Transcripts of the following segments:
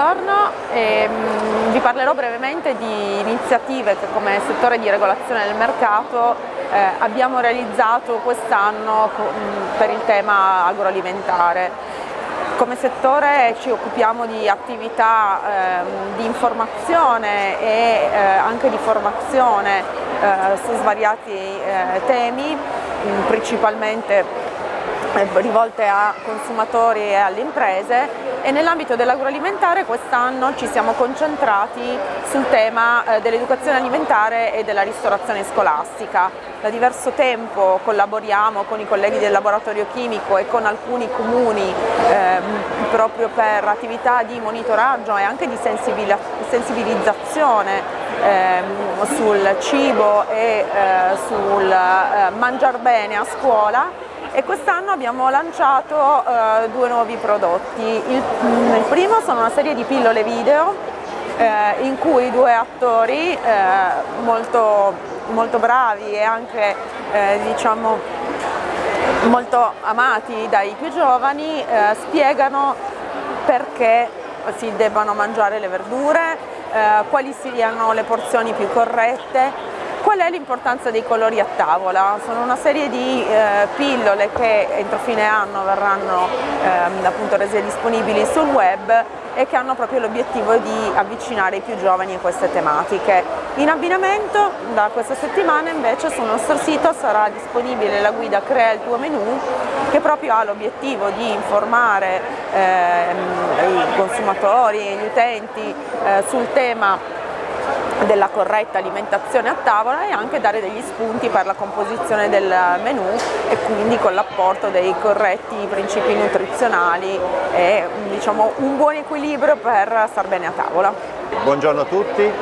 Buongiorno, ehm, vi parlerò brevemente di iniziative che come settore di regolazione del mercato eh, abbiamo realizzato quest'anno per il tema agroalimentare. Come settore ci occupiamo di attività eh, di informazione e eh, anche di formazione eh, su svariati eh, temi, principalmente eh, rivolte a consumatori e alle imprese e nell'ambito dell'agroalimentare quest'anno ci siamo concentrati sul tema eh, dell'educazione alimentare e della ristorazione scolastica. Da diverso tempo collaboriamo con i colleghi del laboratorio chimico e con alcuni comuni ehm, proprio per attività di monitoraggio e anche di sensibilizzazione ehm, sul cibo e eh, sul eh, mangiar bene a scuola e quest'anno abbiamo lanciato eh, due nuovi prodotti. Il, mm, il, primo sono una serie di pillole video eh, in cui due attori eh, molto, molto, bravi e anche eh, diciamo, molto amati dai più giovani eh, spiegano perché si debbano mangiare le verdure, eh, quali siano le porzioni più corrette, Qual è l'importanza dei colori a tavola? Sono una serie di eh, pillole che entro fine anno verranno eh, appunto rese disponibili sul web e che hanno proprio l'obiettivo di avvicinare i più giovani a queste tematiche. In abbinamento da questa settimana invece sul nostro sito sarà disponibile la guida Crea il tuo menù che proprio ha l'obiettivo di informare eh, i consumatori e gli utenti eh, sul tema della corretta alimentazione a tavola e anche dare degli spunti per la composizione del menù e quindi con l'apporto dei corretti principi nutrizionali e diciamo, un buon equilibrio per star bene a tavola. Buongiorno a tutti,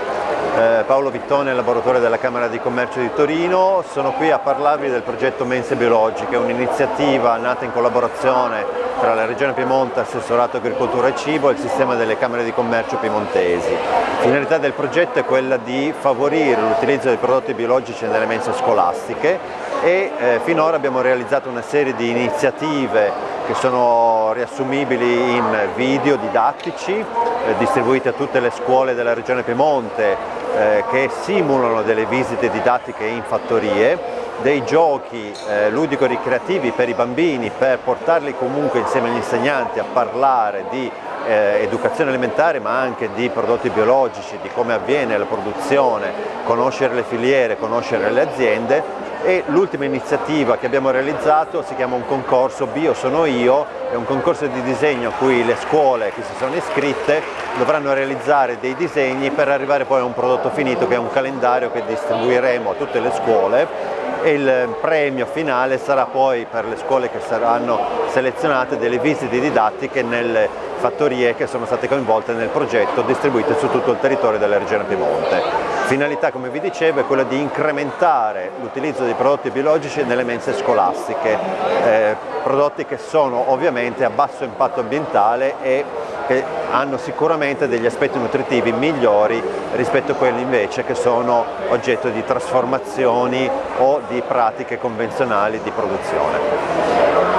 Paolo Vittone, laboratorio della Camera di Commercio di Torino, sono qui a parlarvi del progetto Mense Biologiche, un'iniziativa nata in collaborazione tra la Regione Piemonte, Assessorato Agricoltura e Cibo e il sistema delle Camere di Commercio piemontesi. La finalità del progetto è quella di favorire l'utilizzo dei prodotti biologici nelle mense scolastiche e eh, finora abbiamo realizzato una serie di iniziative che sono riassumibili in video didattici eh, distribuiti a tutte le scuole della Regione Piemonte eh, che simulano delle visite didattiche in fattorie, dei giochi eh, ludico-ricreativi per i bambini per portarli comunque insieme agli insegnanti a parlare di eh, educazione alimentare ma anche di prodotti biologici, di come avviene la produzione, conoscere le filiere, conoscere le aziende e l'ultima iniziativa che abbiamo realizzato si chiama un concorso Bio sono io, è un concorso di disegno a cui le scuole che si sono iscritte dovranno realizzare dei disegni per arrivare poi a un prodotto finito che è un calendario che distribuiremo a tutte le scuole e il premio finale sarà poi per le scuole che saranno selezionate delle visite didattiche nelle fattorie che sono state coinvolte nel progetto distribuite su tutto il territorio della regione Piemonte. Finalità, come vi dicevo, è quella di incrementare l'utilizzo dei prodotti biologici nelle mense scolastiche, eh, prodotti che sono ovviamente a basso impatto ambientale e che hanno sicuramente degli aspetti nutritivi migliori rispetto a quelli invece che sono oggetto di trasformazioni o di pratiche convenzionali di produzione.